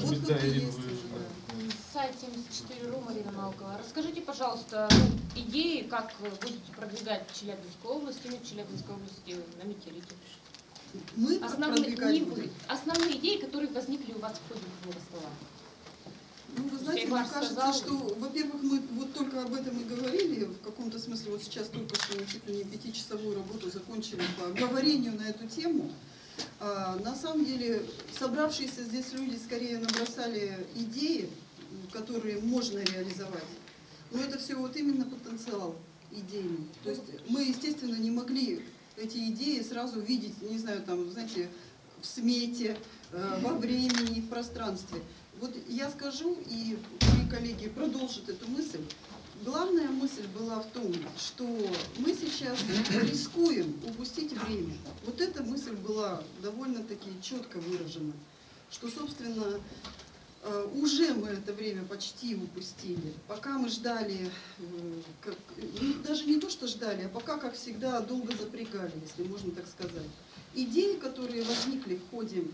Вот Отклики как и есть есть уже, уже, да. да. Сайт 74 Ру, Марина Малкова. Расскажите, пожалуйста, идеи, как будете продвигать Челябинскую область, именно Челябинскую область на Метеорите. Мы Основные, не вы, основные идеи, которые возникли у вас в ходе круглого стола. Ну, вы знаете, мне кажется, сказал. что, во-первых, мы вот только об этом и говорили, в каком-то смысле, вот сейчас только что чуть ли не пятичасовую работу закончили по говорению на эту тему. А, на самом деле, собравшиеся здесь люди скорее набросали идеи, которые можно реализовать. Но это все вот именно потенциал идейный. То есть мы, естественно, не могли эти идеи сразу видеть, не знаю, там, знаете, в смете, э, во времени, в пространстве. Вот я скажу, и мои коллеги продолжат эту мысль. Главная мысль была в том, что мы сейчас рискуем упустить время. Вот эта мысль была довольно-таки четко выражена, что, собственно, э, уже мы это время почти упустили. Пока мы ждали, э, как- ну, даже не то, что ждали, а пока, как всегда, долго запрягали, если можно так сказать. Идеи, которые возникли в ходе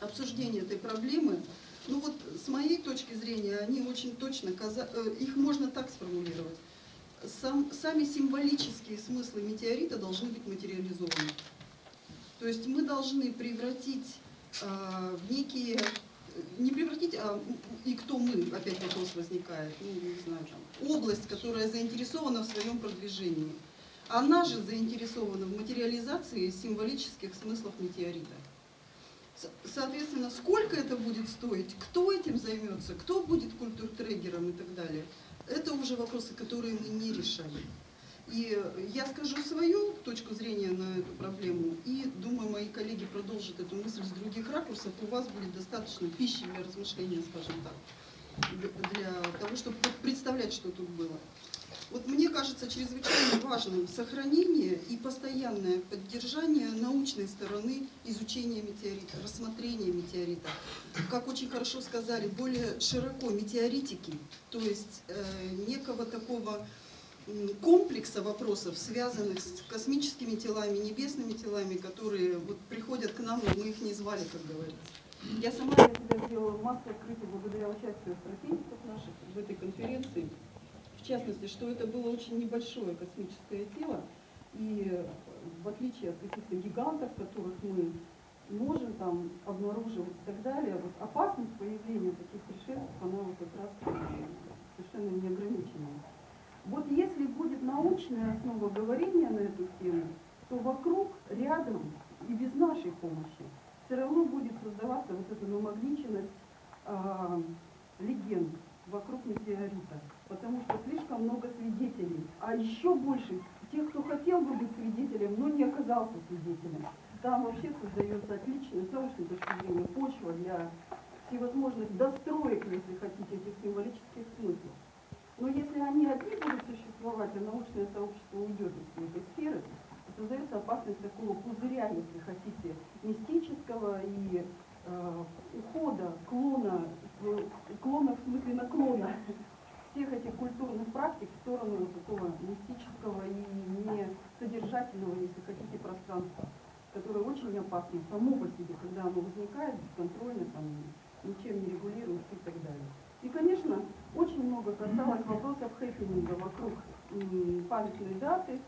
обсуждения этой проблемы, ну вот с моей точки зрения, они очень точно, э, их можно так сформулировать. Сам, сами символические смыслы метеорита должны быть материализованы. То есть мы должны превратить э, в некие, не превратить, а и кто мы, опять вопрос возникает, ну не знаю, там, область, которая заинтересована в своем продвижении. Она же заинтересована в материализации символических смыслов метеорита. Соответственно, сколько это будет стоить, кто этим займется, кто будет культуртрегером и так далее, это уже вопросы, которые мы не решали. И я скажу свою точку зрения на эту проблему, и думаю, мои коллеги продолжат эту мысль с других ракурсов, у вас будет достаточно пищи для размышления, скажем так, для того, чтобы представлять, что тут было. Вот мне кажется чрезвычайно важным сохранение и постоянное поддержание научной стороны изучения метеорита, рассмотрения метеорита. Как очень хорошо сказали, более широко метеоритики, то есть э, некого такого комплекса вопросов, связанных с космическими телами, небесными телами, которые вот приходят к нам, но мы их не звали, как говорится. Я сама для себя сделала массу открытий благодаря участию астрофизиков наших в этой конференции. В частности, что это было очень небольшое космическое тело, и э, в отличие от каких-то гигантов, которых мы можем там обнаруживать и так далее, вот опасность появления таких пришельцев, она вот как раз э, совершенно неограниченная. Вот если будет научная основа говорения на эту тему, то вокруг, рядом и без нашей помощи все равно будет создаваться вот эта намагниченность а, легенд вокруг метеорита, потому что слишком много свидетелей, а еще больше тех, кто хотел бы быть свидетелем, но не оказался свидетелем. Там вообще создается отличная, с научной точки зрения, почва для всевозможных достроек, если хотите, этих символических смыслов. Но если они одни будут существовать, а научное сообщество уйдет из всей этой сферы, то создается опасность такого пузыря, если хотите, мистического и э, ухода, клона, э, клона в смысле наклона всех этих культурных практик в сторону вот такого мистического и несодержательного, если хотите, пространства, которое очень опасно само по себе, когда оно возникает бесконтрольно, там, ничем не регулируется и так далее. И, конечно, очень много касалось вопросов хэппининга вокруг м, памятной даты.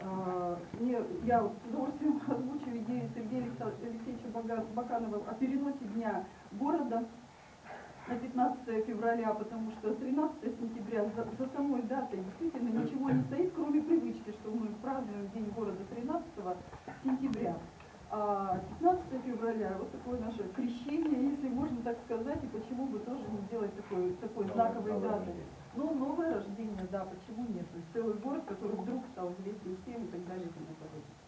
А, Мне, я вот с удовольствием озвучу идею Сергея Алекса- Алексеевича Баканова о переносе дня города на 15 февраля, потому что 13 сентября за, за самой датой действительно ничего не стоит, кроме привычки, что мы празднуем День города 13 сентября. А 15 февраля вот такое наше крещение, если можно так сказать, и почему бы тоже не сделать такой, такой знаковой датой. Ну, новое рождение, да, почему нет? То есть целый город, который вдруг стал известен всем и так далее и тому подобное.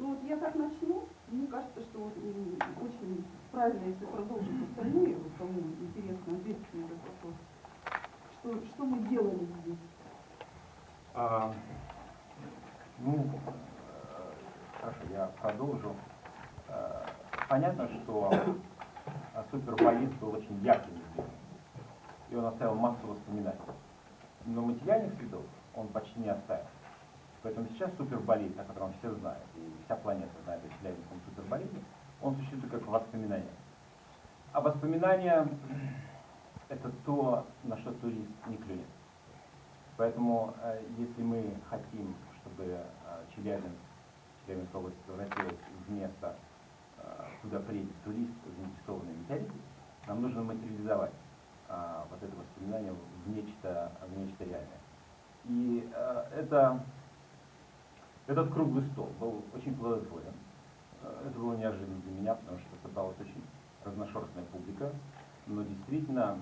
Ну вот я так начну. Мне кажется, что вот, очень правильно, если продолжить остальные, вот кому интересно ответить на этот вопрос. Что, что мы делали здесь? А, ну, э, хорошо, я продолжу. Э, Понятно, что суперболит был очень ярким регионом, и он оставил массу воспоминаний. Но материальных следов он почти не оставил. Поэтому сейчас суперболит, о котором все знают, и вся планета знает о Челябинском суперболите, он существует как воспоминание. А воспоминания – это то, на что турист не клюнет. Поэтому, э, если мы хотим, чтобы э, Челябинск, Челябинская область превратилась в место, э, куда приедет турист заинтересованный метеорите, нам нужно материализовать вот это воспоминание в нечто, в нечто реальное. И это, этот круглый стол был очень плодотворен. Это было неожиданно для меня, потому что собралась очень разношерстная публика, но действительно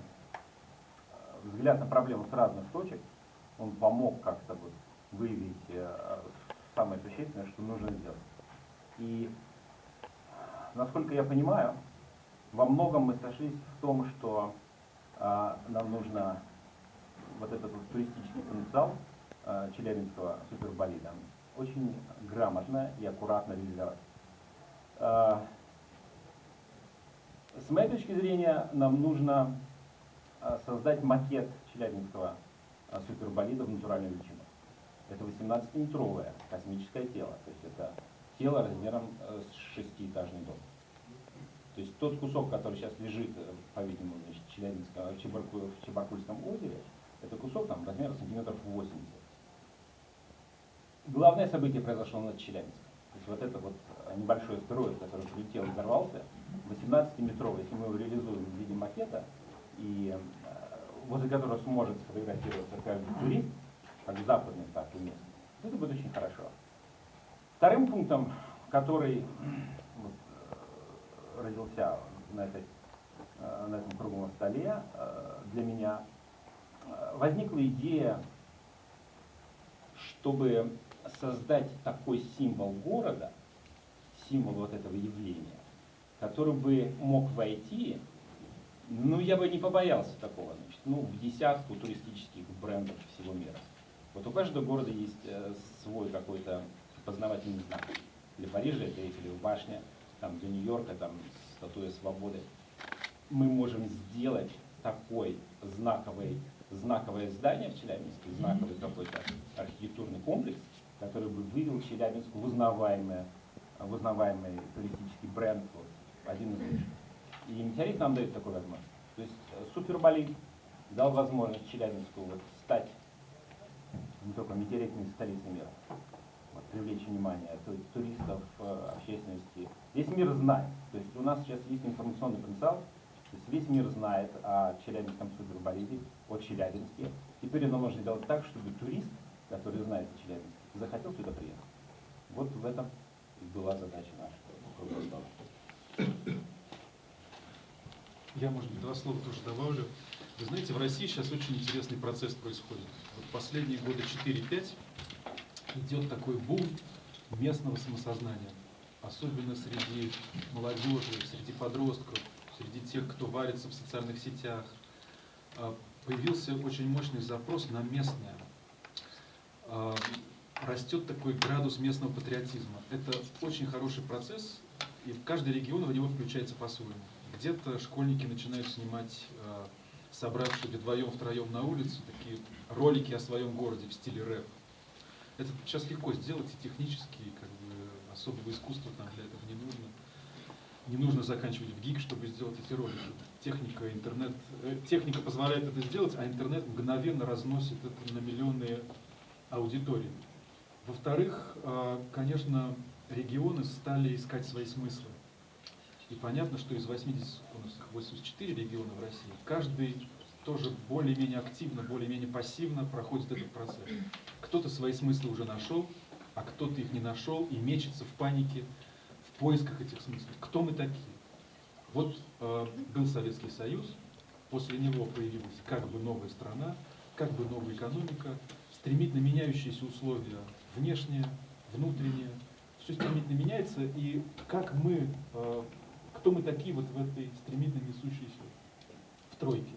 взгляд на проблему с разных точек – он помог как-то вот выявить э, самое существенное, что нужно сделать. И, насколько я понимаю, во многом мы сошлись в том, что э, нам нужно вот этот вот туристический потенциал э, Челябинского суперболида очень грамотно и аккуратно реализовать. Э, с моей точки зрения, нам нужно э, создать макет Челябинского а, суперболидов натуральной величины. Это 18-метровое космическое тело, то есть это тело размером э, с шестиэтажный дом. То есть тот кусок, который сейчас лежит, э, по-видимому, в, в, в Чебаркульском озере, это кусок там размером сантиметров 80. Главное событие произошло над Челябинском. То есть вот это вот э, небольшой астероид, который прилетел и взорвался, 18-метровый, если мы его реализуем в виде макета, и возле которого сможет сфотографироваться каждый турист, как западный, так и местный. Это будет очень хорошо. Вторым пунктом, который вот, э, родился на, этой, э, на этом круглом столе э, для меня, возникла идея, чтобы создать такой символ города, символ вот этого явления, который бы мог войти ну, я бы не побоялся такого, значит, ну, в десятку туристических брендов всего мира. Вот у каждого города есть э, свой какой-то познавательный знак. Для Парижа это Эйфелева башня, там, для Нью-Йорка там статуя свободы. Мы можем сделать такой знаковый, знаковое здание в Челябинске, знаковый какой-то архитектурный комплекс, который бы вывел Челябинск в узнаваемый, в узнаваемый туристический бренд, вот, один из лучших. И метеорит нам дает такую возможность. То есть э, суперболид дал возможность Челябинску вот стать не только метеоритной столицей мира, вот, привлечь внимание туристов, э, общественности. Весь мир знает. То есть у нас сейчас есть информационный потенциал, то есть весь мир знает о Челябинском суперболиде, о Челябинске. Теперь это можно сделать так, чтобы турист, который знает о Челябинске, захотел сюда приехать. Вот в этом и была задача стола. Я, может быть, два слова тоже добавлю. Вы знаете, в России сейчас очень интересный процесс происходит. Вот последние годы 4-5 идет такой бум местного самосознания. Особенно среди молодежи, среди подростков, среди тех, кто варится в социальных сетях. А, появился очень мощный запрос на местное. Растет такой градус местного патриотизма. Это очень хороший процесс, и каждый регион в него включается по-своему. Где-то школьники начинают снимать, э, собравшись вдвоем, втроем на улице, такие ролики о своем городе в стиле рэп. Это сейчас легко сделать и технически, как бы особого искусства там для этого не нужно. Не нужно заканчивать в ГИК, чтобы сделать эти ролики. Техника, интернет, э, техника позволяет это сделать, а интернет мгновенно разносит это на миллионы аудиторий. Во-вторых, э, конечно, регионы стали искать свои смыслы. И понятно, что из 80, у нас 84 региона в России, каждый тоже более-менее активно, более-менее пассивно проходит этот процесс. Кто-то свои смыслы уже нашел, а кто-то их не нашел и мечется в панике, в поисках этих смыслов. Кто мы такие? Вот э, был Советский Союз, после него появилась как бы новая страна, как бы новая экономика, стремительно меняющиеся условия внешние, внутренние, все стремительно меняется, и как мы э, кто мы такие вот в этой стремительно несущейся в тройке.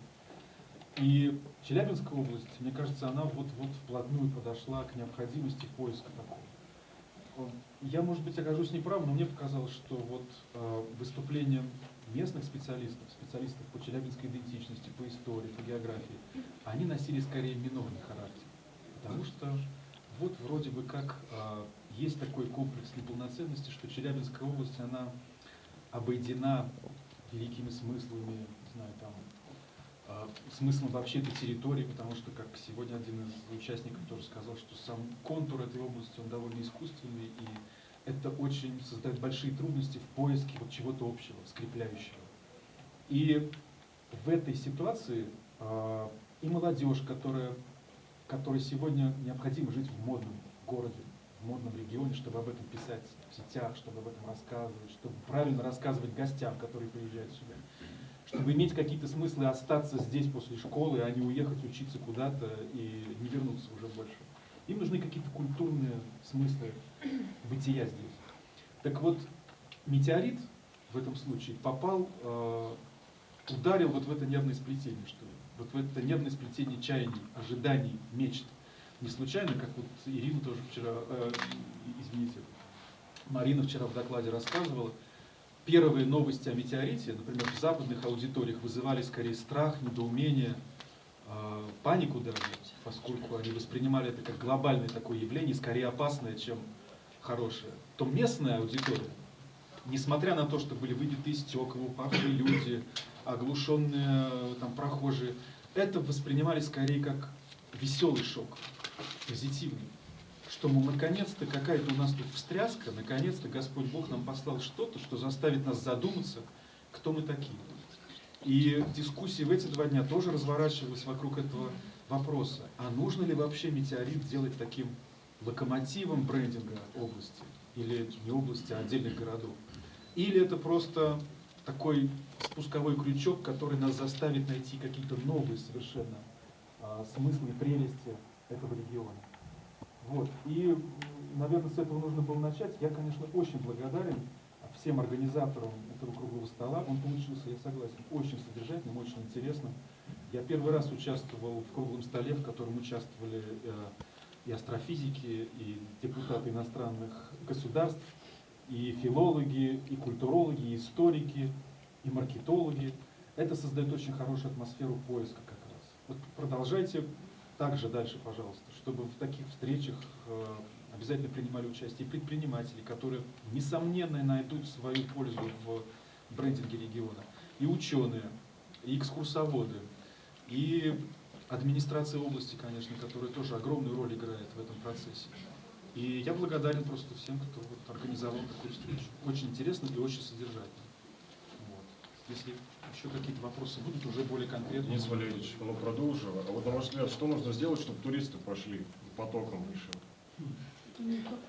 И Челябинская область, мне кажется, она вот-вот вплотную подошла к необходимости поиска такого. Я, может быть, окажусь неправ, но мне показалось, что вот э, выступления местных специалистов, специалистов по челябинской идентичности, по истории, по географии, они носили скорее минорный характер. Потому что вот вроде бы как э, есть такой комплекс неполноценности, что Челябинская область, она обойдена великими смыслами, не знаю, там, а, смыслом вообще этой территории, потому что, как сегодня один из участников тоже сказал, что сам контур этой области, он довольно искусственный, и это очень создает большие трудности в поиске вот чего-то общего, скрепляющего. И в этой ситуации э, и молодежь, которая, которой сегодня необходимо жить в модном городе, в модном регионе, чтобы об этом писать в сетях, чтобы об этом рассказывать, чтобы правильно рассказывать гостям, которые приезжают сюда, чтобы иметь какие-то смыслы остаться здесь после школы, а не уехать учиться куда-то и не вернуться уже больше. Им нужны какие-то культурные смыслы бытия здесь. Так вот, метеорит в этом случае попал, э, ударил вот в это нервное сплетение, что ли, вот в это нервное сплетение чаяний, ожиданий, мечт. Не случайно, как вот Ирина тоже вчера, э, извините, Марина вчера в докладе рассказывала, первые новости о метеорите, например, в западных аудиториях вызывали скорее страх, недоумение, э, панику даже, поскольку они воспринимали это как глобальное такое явление, скорее опасное, чем хорошее, то местная аудитория, несмотря на то, что были выбиты стекла, упавшие люди, оглушенные там прохожие, это воспринимали скорее как веселый шок, позитивный. Что, мол, наконец-то какая-то у нас тут встряска, наконец-то Господь Бог нам послал что-то, что заставит нас задуматься, кто мы такие. И дискуссии в эти два дня тоже разворачивалась вокруг этого вопроса. А нужно ли вообще метеорит делать таким локомотивом брендинга области? Или не области, а отдельных городов? Или это просто такой спусковой крючок, который нас заставит найти какие-то новые совершенно а, смыслы и прелести этого региона. Вот. И, наверное, с этого нужно было начать. Я, конечно, очень благодарен всем организаторам этого круглого стола. Он получился, я согласен, очень содержательным, очень интересным. Я первый раз участвовал в круглом столе, в котором участвовали э, и астрофизики, и депутаты иностранных государств, и филологи, и культурологи, и историки, и маркетологи. Это создает очень хорошую атмосферу поиска как раз. Вот продолжайте также дальше, пожалуйста, чтобы в таких встречах э, обязательно принимали участие предприниматели, которые, несомненно, найдут свою пользу в брендинге региона, и ученые, и экскурсоводы, и администрация области, конечно, которая тоже огромную роль играет в этом процессе. И я благодарен просто всем, кто вот организовал такую встречу. Очень интересно и очень содержательно. Вот. Если еще какие-то вопросы будут, уже более конкретно. Денис Валерьевич, ну продолжим. А вот на ваш взгляд, что нужно сделать, чтобы туристы пошли потоком выше?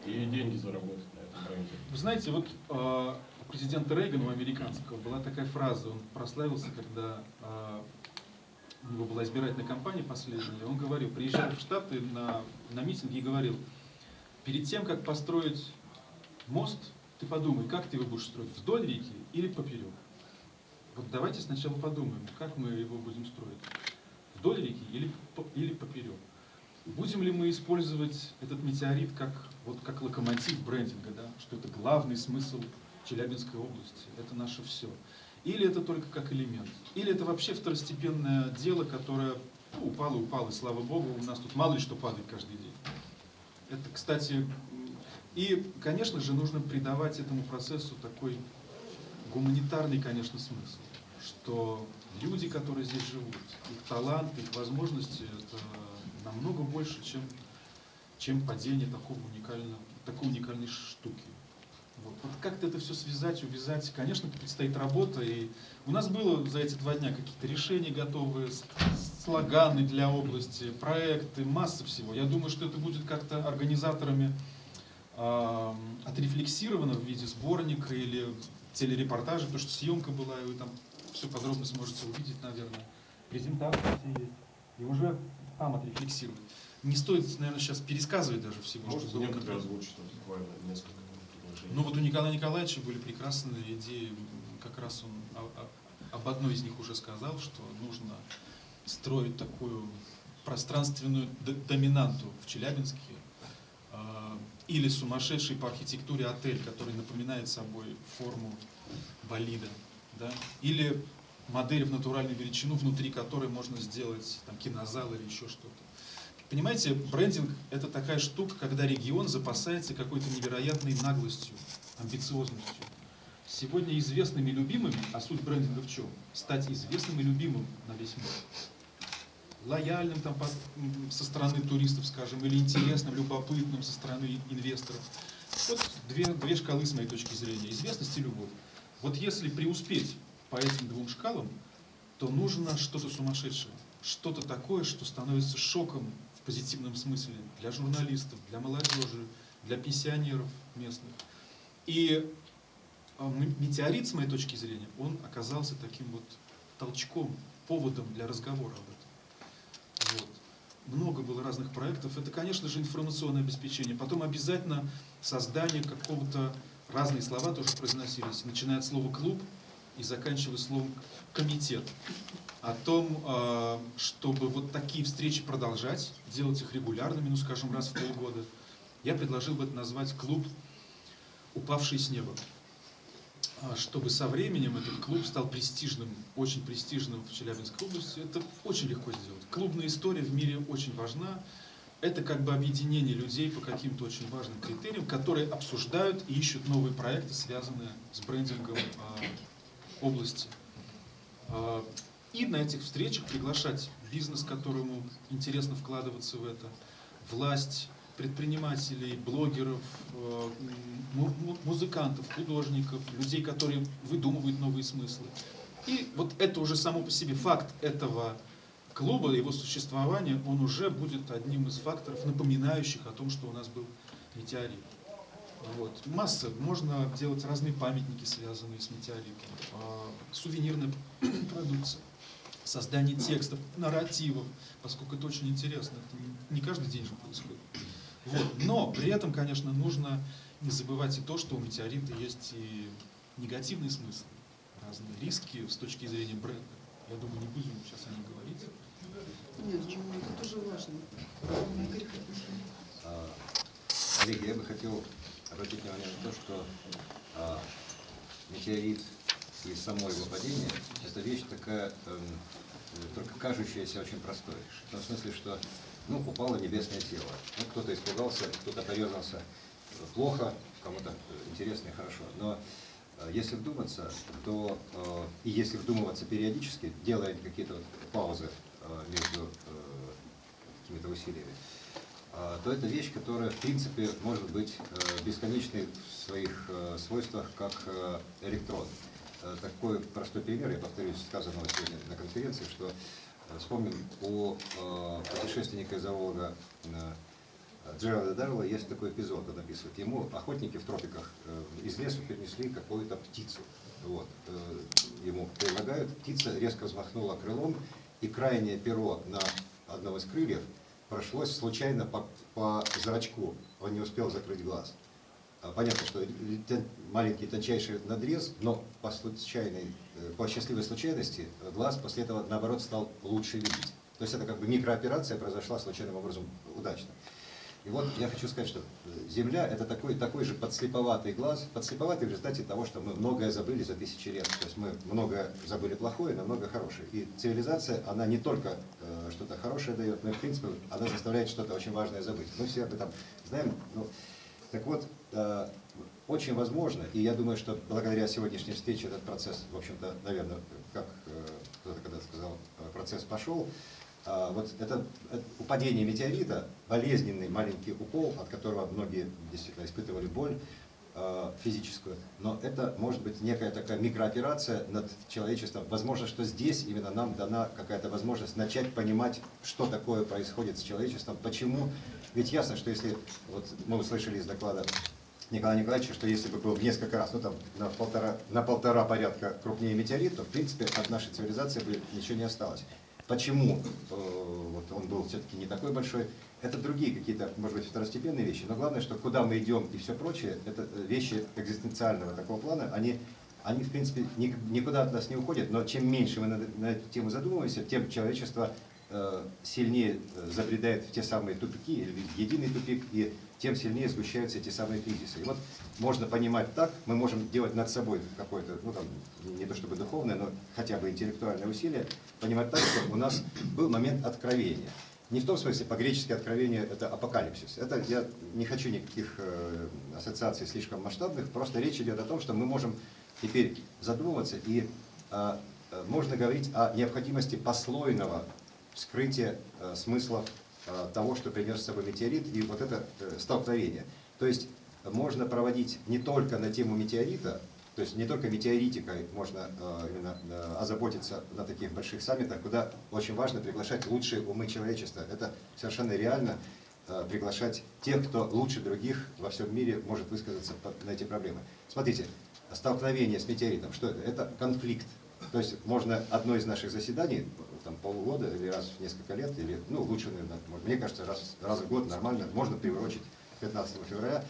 И деньги заработать на этом бренде? Вы знаете, вот э, у президента Рейгана, у американского, была такая фраза, он прославился, когда э, у него была избирательная кампания последняя, он говорил, приезжал в Штаты на, на митинги и говорил, перед тем, как построить мост, ты подумай, как ты его будешь строить, вдоль реки или поперек. Вот давайте сначала подумаем, как мы его будем строить, вдоль реки или, или поперек. Будем ли мы использовать этот метеорит как, вот, как локомотив брендинга, да? что это главный смысл Челябинской области, это наше все. Или это только как элемент. Или это вообще второстепенное дело, которое ну, упало, упало, и слава богу, у нас тут мало ли что падает каждый день. Это, кстати, и, конечно же, нужно придавать этому процессу такой гуманитарный, конечно, смысл, что люди, которые здесь живут, их талант, их возможности, это намного больше, чем, чем падение такого уникального, такой уникальной штуки. Вот, вот как-то это все связать, увязать, конечно, предстоит работа, и у нас было за эти два дня какие-то решения готовые, слоганы для области, проекты, масса всего. Я думаю, что это будет как-то организаторами э, отрефлексировано в виде сборника или телерепортажа, потому что съемка была, и вы там все подробно сможете увидеть, наверное. Есть. И уже там отрефлексировать. Не стоит, наверное, сейчас пересказывать даже всего. Что было некоторые озвучить буквально несколько предложений? Ну вот у Николая Николаевича были прекрасные идеи. Как раз он об одной из них уже сказал, что нужно строить такую пространственную доминанту в Челябинске. а, Или сумасшедший по архитектуре отель, который напоминает собой форму болида. Да? Или модель в натуральную величину, внутри которой можно сделать там, кинозал или еще что-то. Понимаете, брендинг – это такая штука, когда регион запасается какой-то невероятной наглостью, амбициозностью. сегодня известными и любимыми, а суть брендинга в чем? Стать известным и любимым на весь мир. Лояльным там, со стороны туристов, скажем, или интересным, любопытным со стороны инвесторов. Вот две, две шкалы с моей точки зрения. Известность и любовь. Вот если преуспеть по этим двум шкалам, то нужно что-то сумасшедшее. Что-то такое, что становится шоком позитивном смысле для журналистов, для молодежи, для пенсионеров местных. И м- метеорит, с моей точки зрения, он оказался таким вот толчком, поводом для разговора об этом. Вот. Много было разных проектов. Это, конечно же, информационное обеспечение. Потом обязательно создание какого-то, разные слова тоже произносились, начиная от слова «клуб» и заканчивая словом «комитет». О том, а, чтобы вот такие встречи продолжать, делать их регулярными, ну, скажем, раз в полгода, я предложил бы это назвать «клуб, упавший с неба» а, чтобы со временем этот клуб стал престижным, очень престижным в Челябинской области, это очень легко сделать. Клубная история в мире очень важна. Это как бы объединение людей по каким-то очень важным критериям, которые обсуждают и ищут новые проекты, связанные с брендингом а, области. И на этих встречах приглашать бизнес, которому интересно вкладываться в это, власть, предпринимателей, блогеров, э, му- му- музыкантов, художников, людей, которые выдумывают новые смыслы. И вот это уже само по себе факт этого клуба, его существования, он уже будет одним из факторов, напоминающих о том, что у нас был метеорит. Вот. Масса. Можно делать разные памятники, связанные с метеоритом, а, сувенирная продукция, создание текстов, нарративов, поскольку это очень интересно. Это не- каждый день же происходит. Вот. Но при этом, конечно, нужно не забывать и то, что у метеорита есть и негативный смысл, разные риски с точки зрения бренда. Я думаю, не будем сейчас о них говорить. Нет, ну, это тоже важно. А, Коллеги, я бы хотел обратить внимание на то, что а, метеорит и само его падение – это вещь такая, э, только кажущаяся очень простой. В том смысле, что ну, упало небесное тело. Ну, кто-то испугался, кто-то порезался плохо, кому-то э, интересно и хорошо. Но э, если вдуматься, то э, и если вдумываться периодически, делая какие-то вот паузы э, между э, какими-то усилиями, а, то это вещь, которая, в принципе, может быть э, бесконечной в своих э, свойствах, как э, электрон. Э, Такой простой пример, я повторюсь, сказанного сегодня на конференции, что э, вспомним у э, путешественника и зоолога э, Джералда Даррелла есть такой эпизод, он описывает. Ему охотники в тропиках из леса принесли какую-то птицу. Вот. Ему предлагают, птица резко взмахнула крылом, и крайнее перо на одном из крыльев прошлось случайно по, по зрачку. Он не успел закрыть глаз. А, Понятно, что маленький тончайший надрез, но по случайной, э, по счастливой случайности глаз после этого, наоборот, стал лучше видеть. То есть это как бы микрооперация произошла случайным образом удачно. И вот я хочу сказать, что э, Земля это такой, такой же подслеповатый глаз, подслеповатый в результате того, что мы многое забыли за тысячи лет. То есть мы многое забыли плохое, но много хорошее. И цивилизация, она не только э, что-то хорошее дает, но и в принципе она заставляет что-то очень важное забыть. Мы все об этом знаем. Ну, так вот, э, очень возможно, и я думаю, что благодаря сегодняшней встрече этот процесс, в общем-то, наверное, как э, кто-то когда сказал, э, процесс пошел, а, вот это, это упадение метеорита, болезненный маленький укол, от которого многие действительно испытывали боль физическую, но это может быть некая такая микрооперация над человечеством. Возможно, что здесь именно нам дана какая-то возможность начать понимать, что такое происходит с человечеством, почему. Ведь ясно, что если, вот мы услышали из доклада Николая Николаевича, что если бы был в несколько раз, ну там на полтора, на полтора порядка крупнее метеорит, то в принципе от нашей цивилизации бы ничего не осталось. Почему э, вот он был все-таки не такой большой? Это другие какие-то, может быть, второстепенные вещи. Но главное, что куда мы идем и все прочее, это э, вещи экзистенциального такого плана, они, они в принципе, ни- никуда от нас не уходят. Но чем меньше мы на, на эту тему задумываемся, тем человечество сильнее э, забредает в те самые тупики или единый тупик, и тем сильнее сгущаются эти самые кризисы. И вот можно понимать так, мы можем делать над собой какое-то, ну там, не то чтобы духовное, но хотя бы интеллектуальное усилие, понимать так, что у нас был момент откровения. Не в том смысле, по-гречески откровение – это апокалипсис. Это я не хочу никаких э, ассоциаций слишком масштабных, просто речь идет о том, что мы можем теперь задумываться и а, можно говорить о необходимости послойного вскрытия а, смыслов а, того, что принес с собой метеорит, и вот это э, столкновение. То есть можно проводить не только на тему метеорита, то есть не только метеоритикой можно э, именно э, озаботиться на таких больших саммитах, куда очень важно приглашать лучшие умы человечества. Это совершенно реально э, приглашать тех, кто лучше других во всем мире может высказаться на эти проблемы. Смотрите, столкновение с метеоритом, что это? Это конфликт. То есть можно одно из наших заседаний, там полгода или раз в несколько лет, или, ну, лучше, наверное, мне кажется, раз, раз в год нормально, можно приурочить 15 февраля,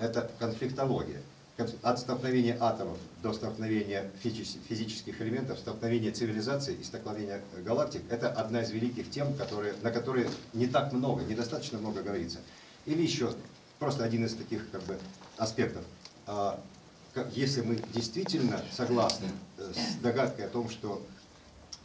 это конфликтология. Конф- От столкновения атомов до столкновения физич- физических элементов, столкновения цивилизаций и столкновения э, галактик – это одна из великих тем, которые, на которые не так много, недостаточно много говорится. Или еще просто один из таких как бы, аспектов. А, Если мы действительно согласны э, с догадкой о том, что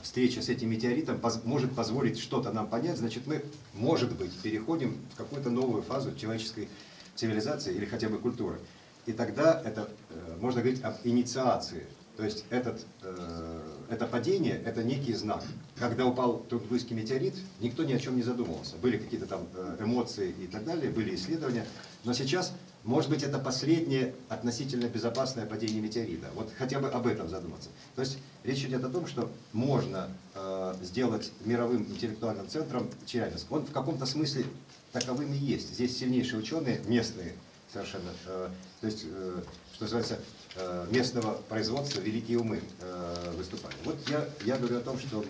встреча с этим метеоритом может позволить что-то нам понять, значит мы, может быть, переходим в какую-то новую фазу человеческой цивилизации или хотя бы культуры. И тогда это, э, можно говорить об инициации. То есть этот, э, это падение – это некий знак. Когда упал Тунгусский метеорит, никто ни о чем не задумывался. Были какие-то там э, эмоции и так далее, были исследования. Но сейчас, может быть, это последнее относительно безопасное падение метеорита. Вот хотя бы об этом задуматься. То есть речь идет о том, что можно э, сделать мировым интеллектуальным центром Челябинск. Он в каком-то смысле таковым и есть. Здесь сильнейшие ученые, местные совершенно, э, то есть, э, что называется, э, местного производства великие умы э, выступали. Вот я, я говорю о том, что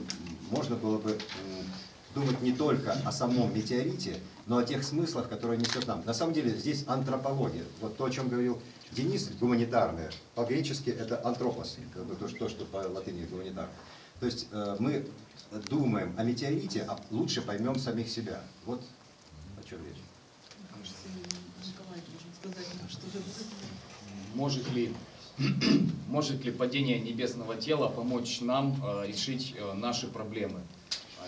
можно было бы м, думать не только о самом метеорите, но о тех смыслах, которые несет нам. На самом деле здесь антропология. Вот то, о чем говорил Денис, гуманитарное. По-гречески это антропос, то, что, по латыни гуманитар. То есть э, мы думаем о метеорите, а лучше поймем самих себя. Вот о чем речь. Может ли, может ли падение небесного тела помочь нам э, решить э, наши проблемы?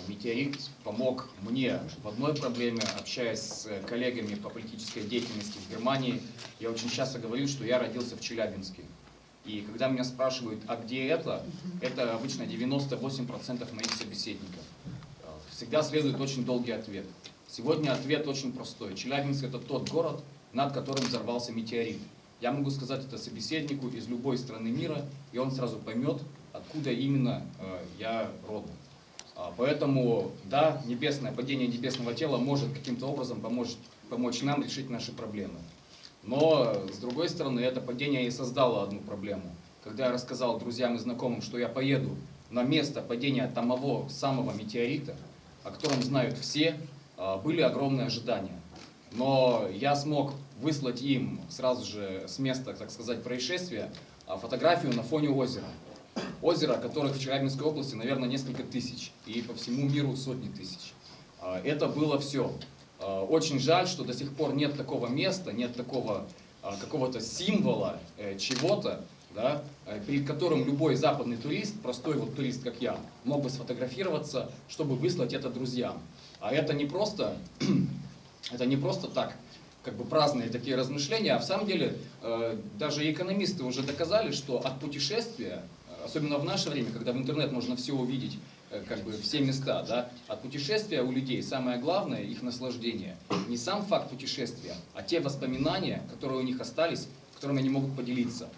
Метеорит помог мне в одной проблеме, общаясь с э, коллегами по политической деятельности в Германии. Я очень часто говорю, что я родился в Челябинске. И когда меня спрашивают, а где это, это обычно 98% моих собеседников. Э, Всегда следует очень долгий ответ. Сегодня ответ очень простой. Челябинск это тот город, над которым взорвался метеорит. Я могу сказать это собеседнику из любой страны мира, и он сразу поймет, откуда именно э, я родом. А, Поэтому, да, небесное падение небесного тела может каким-то образом помочь, помочь нам решить наши проблемы. Но, с другой стороны, это падение и создало одну проблему. Когда я рассказал друзьям и знакомым, что я поеду на место падения самого, самого метеорита, о котором знают все, а, были огромные ожидания. Но я смог выслать им сразу же с места, так сказать, происшествия а, фотографию на фоне озера. Озера, которых в Челябинской области, наверное, несколько тысяч, и по всему миру сотни тысяч. А, Это было все. Очень жаль, что до сих пор нет такого места, нет такого а, какого-то символа э, чего-то, да, э, перед которым любой западный турист, простой вот турист, как я, мог бы сфотографироваться, чтобы выслать это друзьям. А это не просто, это не просто так, как бы праздные такие размышления, а в самом деле э, даже экономисты уже доказали, что от путешествия, особенно в наше время, когда в интернет можно все увидеть, э, как бы все места, да, от путешествия у людей самое главное их наслаждение. Не сам факт путешествия, а те воспоминания, которые у них остались, которыми они могут поделиться.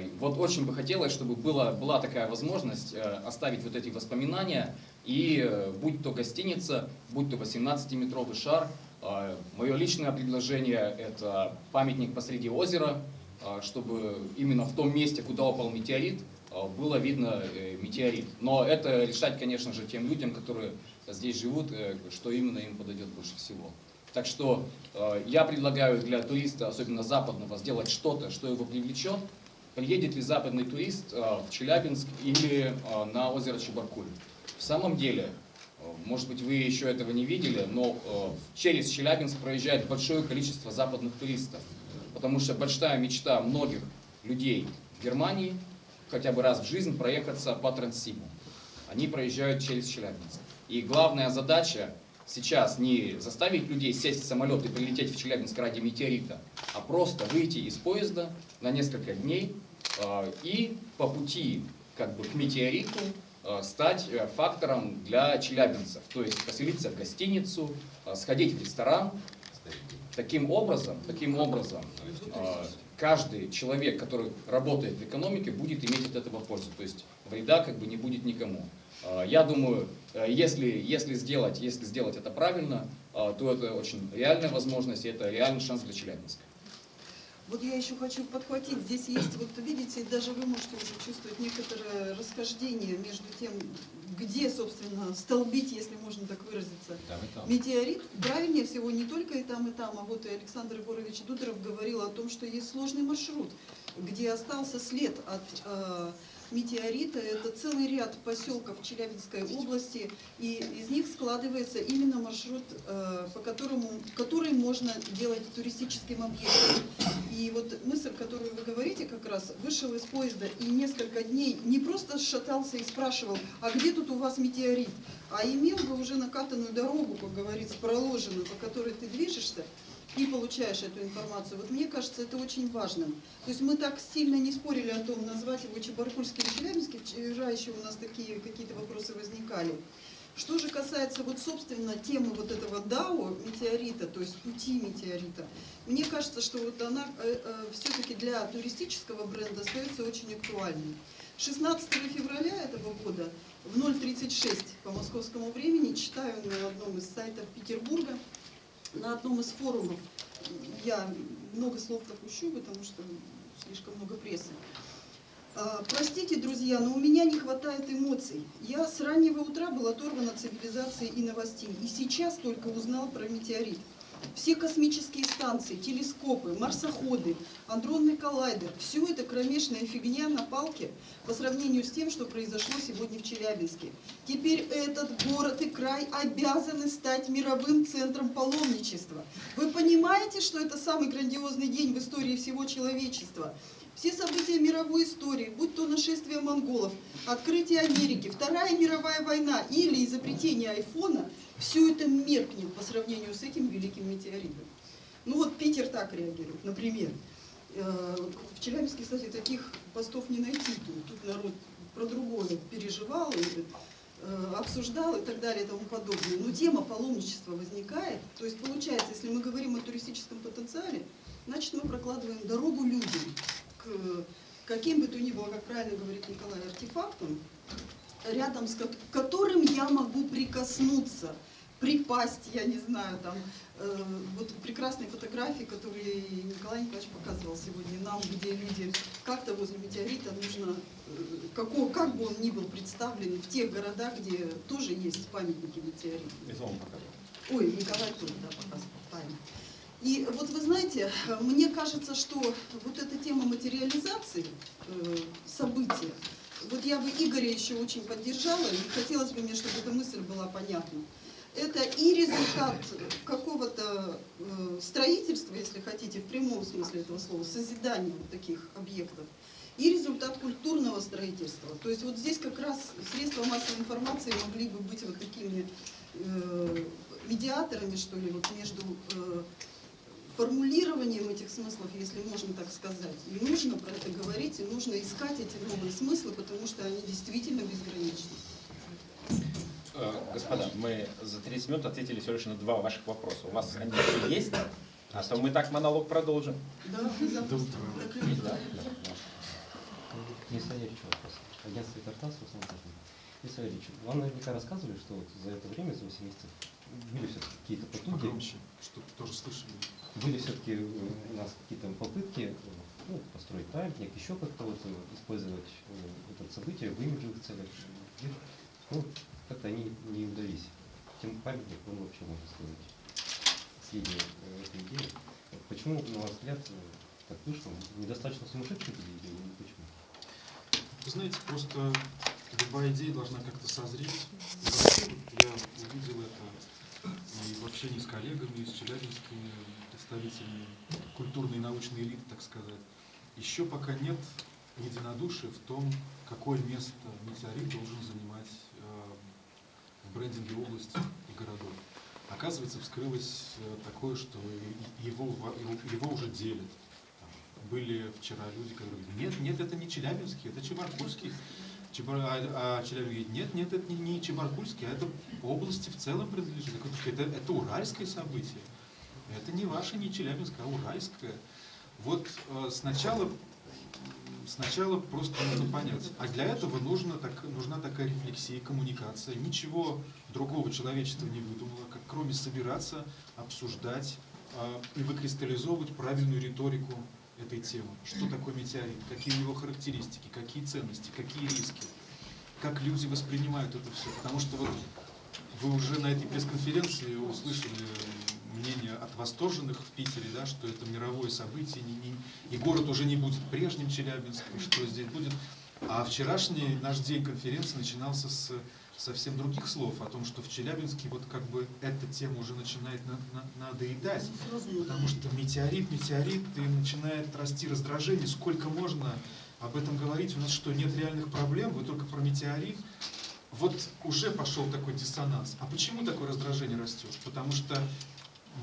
И Вот очень бы хотелось, чтобы была, была такая возможность э, оставить вот эти воспоминания, и э, будь то гостиница, будь то 18-метровый шар, э, мое личное предложение – это памятник посреди озера, чтобы именно в том месте, куда упал метеорит, было видно э, метеорит. Но это решать, конечно же, тем людям, которые здесь живут, э, что именно им подойдет больше всего. Так что э, я предлагаю для туриста, особенно западного, сделать что-то, что его привлечет. Приедет ли западный турист э, в Челябинск или э, на озеро Чебаркуль? В самом деле, э, может быть, вы еще этого не видели, но э, через Челябинск проезжает большое количество западных туристов. Потому что большая мечта многих людей в Германии хотя бы раз в жизнь проехаться по Транссибу. Они проезжают через Челябинск. И главная задача сейчас не заставить людей сесть в самолет и прилететь в Челябинск ради метеорита, а просто выйти из поезда на несколько дней, э, и по пути как бы к метеориту э, стать э, фактором для челябинцев. То есть поселиться в гостиницу, э, сходить в ресторан. Таким образом, таким образом, э, каждый человек, который работает в экономике, будет иметь от этого пользу. То есть вреда как бы не будет никому. Э, Я думаю, э, если, если, сделать, если сделать это правильно, э, то это очень реальная возможность, и это реальный шанс для Челябинска. Вот я еще хочу подхватить, здесь есть, вот видите, даже вы можете уже чувствовать некоторое расхождение между тем, где, собственно, столбить, если можно так выразиться, Там и там. Метеорит, правильнее всего не только и там, и там, а вот и Александр Егорович Дударов говорил о том, что есть сложный маршрут, где остался след от э, метеорита. Это целый ряд поселков Челябинской области, и из них складывается именно маршрут, э, по которому, который можно делать туристическим объектом. И вот мысль, которую вы говорите, как раз вышел из поезда и несколько дней не просто шатался и спрашивал, а где тут у вас метеорит, а имел бы уже накатанную дорогу, как говорится, проложенную, по которой ты движешься, и получаешь эту информацию. Вот мне кажется, это очень важным. То есть мы так сильно не спорили о том, назвать его Чебаркульский или Челябинский. Вчера еще у нас такие какие-то вопросы возникали. Что же касается вот собственно темы вот этого ДАО метеорита, то есть пути метеорита, мне кажется, что вот она все-таки для туристического бренда остается очень актуальной. 16 февраля этого года в 0.36 по московскому времени читаю на одном из сайтов Петербурга, на одном из форумов, я много слов пропущу, потому что слишком много прессы. А, Простите, друзья, но у меня не хватает эмоций. Я с раннего утра был оторван от цивилизации и новостей, и сейчас только узнал про метеорит. Все космические станции, телескопы, марсоходы, андронный коллайдер – все это кромешная фигня на палке по сравнению с тем, что произошло сегодня в Челябинске. Теперь этот город и край обязаны стать мировым центром паломничества. Вы понимаете, что это самый грандиозный день в истории всего человечества? Все события мировой истории, будь то нашествие монголов, открытие Америки, Вторая мировая война или изобретение айфона, все это меркнет по сравнению с этим великим метеоритом. Ну вот Питер так реагирует, например. Э, В Челябинске, кстати, таких постов не найти. Тут, народ про другое переживал, э, обсуждал и так далее и тому подобное. Но тема паломничества возникает. То есть получается, если мы говорим о туристическом потенциале, значит мы прокладываем дорогу людям к каким бы то ни было, как правильно говорит Николай, артефактам, рядом с которым я могу прикоснуться, припасть, я не знаю, там, э, вот прекрасные фотографии, которые Николай Николаевич показывал сегодня нам, где люди как-то возле метеорита нужно, э, какого, как бы он ни был представлен, в тех городах, где тоже есть памятники метеориту. Это он показал. Ой, Николай тоже, да, показывал, правильно. И вот вы знаете, мне кажется, что вот эта тема материализации э, события, вот я бы Игоря еще очень поддержала, и хотелось бы мне, чтобы эта мысль была понятна. Это и результат какого-то э, строительства, если хотите, в прямом смысле этого слова, созидания вот таких объектов, и результат культурного строительства. То есть вот здесь как раз средства массовой информации могли бы быть вот такими э, медиаторами, что ли, вот между э, формулированием этих смыслов, если можно так сказать. И нужно про это говорить, и нужно искать эти новые смыслы, потому что они действительно безграничны. Господа, мы за 30 минут ответили всего лишь на два ваших вопроса. У вас они есть? А то мы так монолог продолжим. Да, Есть, да? Денис Валерьевич, вопрос. Агентство Картин. Денис Валерьевич, вам наверняка рассказывали, что вот за это время, за 8 месяцев, были все-таки какие-то потуги, Погромче, чтобы тоже слышали. были все-таки у нас какие-то попытки ну, построить памятник, еще как-то вот использовать э, это событие в имиджевых целях. Ну, как-то они не удались. Тем памятник, он вообще, можно сказать, последней э, идеи. Вот Почему, на ваш взгляд, э, так вышло? Недостаточно сумасшедшие были идеи или почему? Вы знаете, просто любая идея должна как-то созреть. Я увидел это и в общении с коллегами, с челябинскими представителями культурной и научной элиты, так сказать. Еще пока нет единодушия в том, какое место метеорит должен занимать в брендинге области и городов. Оказывается, вскрылось э, такое, что его, его- уже делят. Там, были вчера люди, которые говорят, нет, нет, это не Челябинский, это Чебаркульский. Чебар- А, а Челябинск говорит, нет, нет, это не, не Чебаркульский, а это области в целом принадлежит. Это, это уральское событие. Это не ваше, не Челябинское, а уральское. Вот э, сначала, сначала просто нужно понять. А для этого нужно так, нужна такая рефлексия, коммуникация. Ничего другого человечество не выдумало, как кроме собираться, обсуждать э, и выкристаллизовывать правильную риторику этой темы. Что такое метеорит, какие его характеристики, какие ценности, какие риски, как люди воспринимают это все. Потому что вот вы уже на этой пресс-конференции услышали мнение от восторженных в Питере, да, что это мировое событие, не- не- и город уже не будет прежним Челябинском, что здесь будет. А вчерашний наш день конференции начинался с совсем других слов, о том, что в Челябинске вот как бы эта тема уже начинает на- на- надоедать, потому что метеорит, метеорит, и начинает расти раздражение, сколько можно об этом говорить, у нас что, нет реальных проблем, вы только про метеорит, вот уже пошел такой диссонанс. А почему такое раздражение растет? Потому что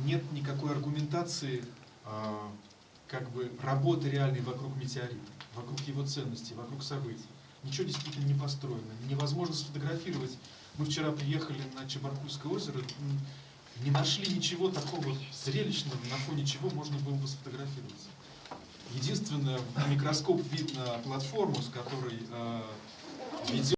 нет никакой аргументации, а, как бы работы реальной вокруг метеорита, вокруг его ценностей, вокруг событий. Ничего действительно не построено. Невозможно сфотографировать. Мы вчера приехали на Чебаркульское озеро, не нашли ничего такого зрелищного, на фоне чего можно было бы сфотографироваться. Единственное, в микроскоп видно платформу, с которой э, ведет